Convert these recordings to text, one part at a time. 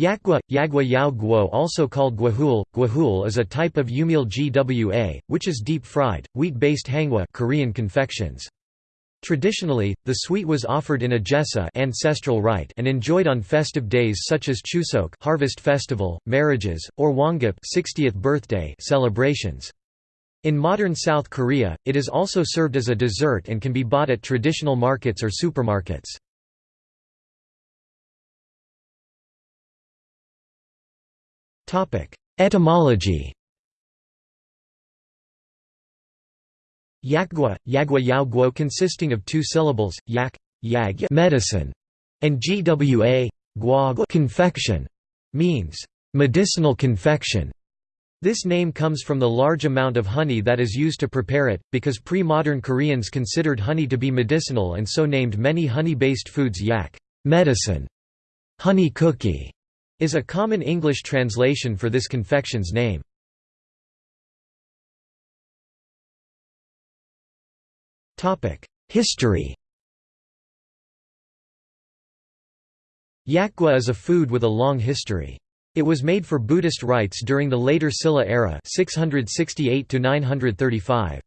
Yakgwa, Yagwa Yao Guo also called gwajul, gwajul is a type of yumil-gwa, which is deep-fried, wheat-based hangwa Korean confections. Traditionally, the sweet was offered in a jesa ancestral rite and enjoyed on festive days such as Chuseok harvest festival, marriages, or Hwangap 60th birthday celebrations. In modern South Korea, it is also served as a dessert and can be bought at traditional markets or supermarkets. Etymology. Yakgwa, Yagwa yaoguo consisting of two syllables, yak, yag medicine, and gwa, gua confection, means medicinal confection. This name comes from the large amount of honey that is used to prepare it, because pre-modern Koreans considered honey to be medicinal and so named many honey-based foods yak medicine, honey cookie, is a common English translation for this confection's name. History Yakgwa is a food with a long history. It was made for Buddhist rites during the later Silla era 668 935.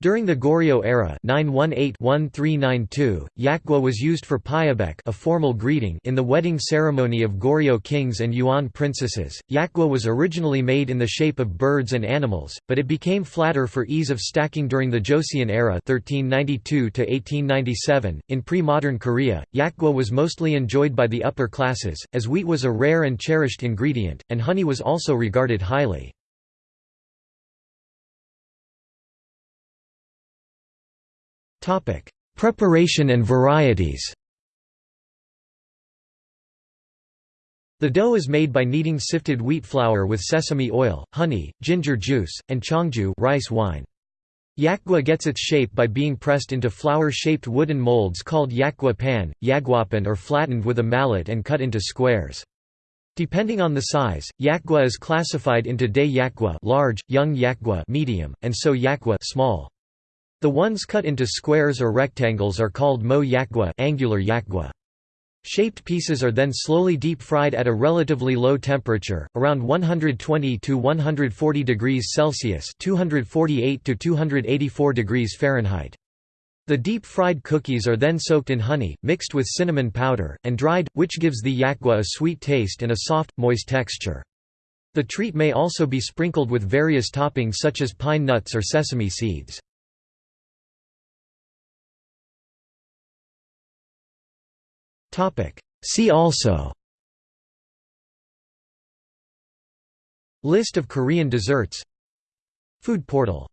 During the Goryeo era 918-1392, yakgwa was used for pyebaek a formal greeting in the wedding ceremony of Goryeo kings and Yuan princesses. Yakgwa was originally made in the shape of birds and animals, but it became flatter for ease of stacking during the Joseon era 1392 .In pre-modern Korea, yakgwa was mostly enjoyed by the upper classes, as wheat was a rare and cherished ingredient, and honey was also regarded highly. Preparation and varieties The dough is made by kneading sifted wheat flour with sesame oil, honey, ginger juice, and cheongju rice wine. Yakgwa gets its shape by being pressed into flower-shaped wooden molds called yakgwa pan, yagwapan or flattened with a mallet and cut into squares. Depending on the size, yakgwa is classified into day yakgwa large, young yakgwa medium, and so yakgwa small. The ones cut into squares or rectangles are called mo yakgwa angular yakgwa. Shaped pieces are then slowly deep-fried at a relatively low temperature, around 120 to 140 degrees Celsius (248 to 284 degrees Fahrenheit). The deep-fried cookies are then soaked in honey, mixed with cinnamon powder, and dried, which gives the yakgwa a sweet taste and a soft, moist texture. The treat may also be sprinkled with various toppings such as pine nuts or sesame seeds. See also. List of Korean desserts. Food portal